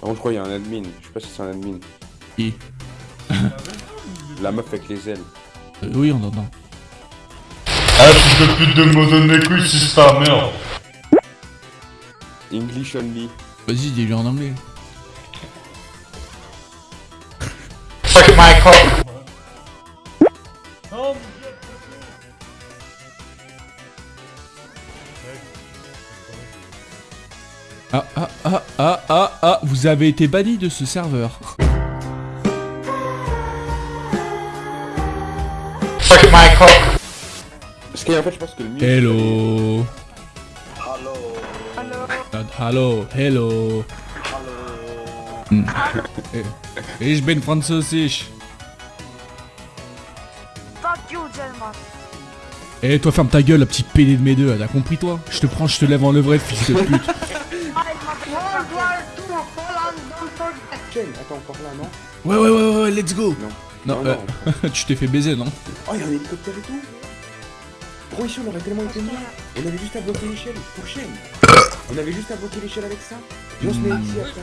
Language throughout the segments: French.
Par contre, je crois qu'il y a un admin. Je sais pas si c'est un admin. Qui La meuf avec les ailes. Euh, Oui, on entend. Ah, fils de pute de me donner les couilles si c'est ta merde. English only. Vas-y, dis-lui en anglais. Fuck my cock. Ah, ah, ah, ah, ah, ah, vous avez été banni de ce serveur. Fuck my cock. Parce qu'en fait, je pense que le mieux. Hello. Hallo, hello. Hm. Ich bin französisch. Fuck you, Gelman. Eh, toi, ferme ta gueule, la petite PD de mes deux, t'as compris, toi? Je te prends, je te lève en levrette, fils de pute. Attends, encore là, non Ouais, ouais, ouais, ouais, let's go Non. Non, Non, euh, tu t'es fait baiser, non Oh, il y a un hélicoptère et tout Gros, ici, on aurait tellement été mieux. On avait juste à bloquer l'échelle. Pour chaîne. On avait juste à bloquer l'échelle avec ça. Et on se met ici après.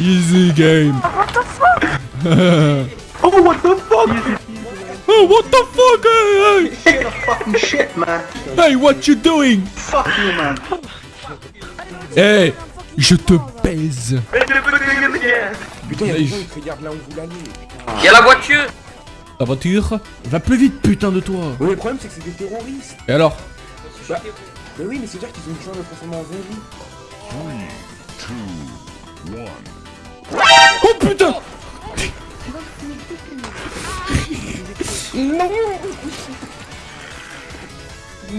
Easy game What the fuck? Oh, what the fuck hey, Shit, fucking shit, man. hey, hey, what you doing? Fuck you, man. Hey, je te baise Putain, il y a des gens qui regardent là où vous l'allez. Y'a la voiture! La voiture? Va plus vite, putain de toi. Oui, le problème, c'est que c'est des terroristes. Et alors? Bah, mais oui, mais c'est dire qu'ils ont une chance de transformer en zombie. Oh putain!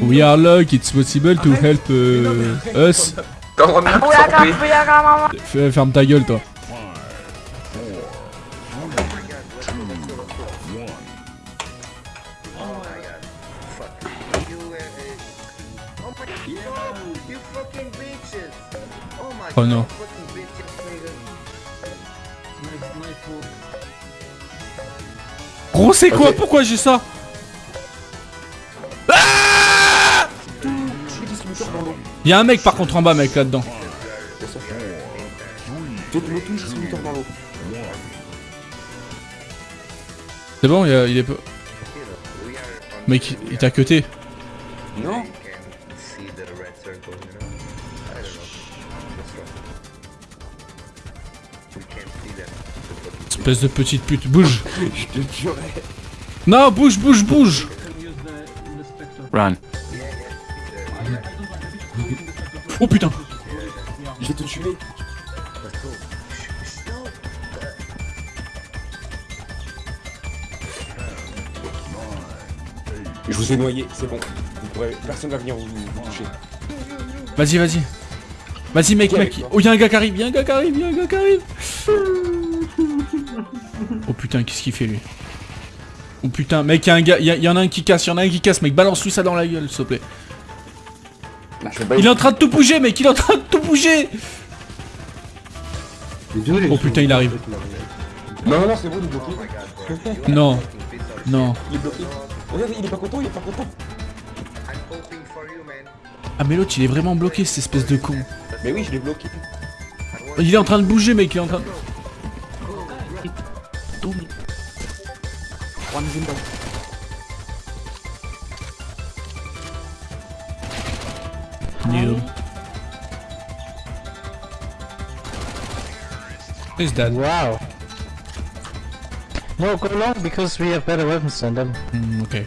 We are lucky, it's possible to help uh, us. You fucking bitches! Oh my Oh non. fucking bitches, nigga. Gros, c'est quoi? Pourquoi j'ai ça? Ah Y'a un mec par contre en bas, mec, là-dedans. Le distributeur l'eau. C'est bon, il, y a- il est peu. Mec, il t'a cuté. Non. Espèce de petite pute, bouge. Je te jurais. Non, bouge, bouge, bouge. Run. Oh putain. Je vais te tuer. Je vous ai noyé, c'est bon. Vous pourrez... Personne va venir vous, vous toucher. Vas-y, vas-y. Vas-y, mec, mec. Oh, y'a un gars qui arrive, y'a un gars qui arrive, y'a un gars qui arrive. Oh putain, qu'est-ce qu'il fait lui? Oh putain, mec, y'a un gars, y'a- y en a un qui casse, y'en a un qui casse, mec, balance-lui ça dans la gueule, s'il te plaît. Pas Il est en train de tout bouger, mec, il est en train de tout bouger Oh putain, il arrive. Non, non, non, c'est bon, il est bloqué. Non, non. Il est bloqué. Regarde, il est pas content, il est pas content. I'm hoping for you, man. Ah, mais l'autre, il est vraiment bloqué, cette espèce de con. Mais oui, je l'ai bloqué. Il est en train de bouger, mec, il est en train de... New. Who's that? Wow. No, go long because we have better weapons than them. Hmm, okay.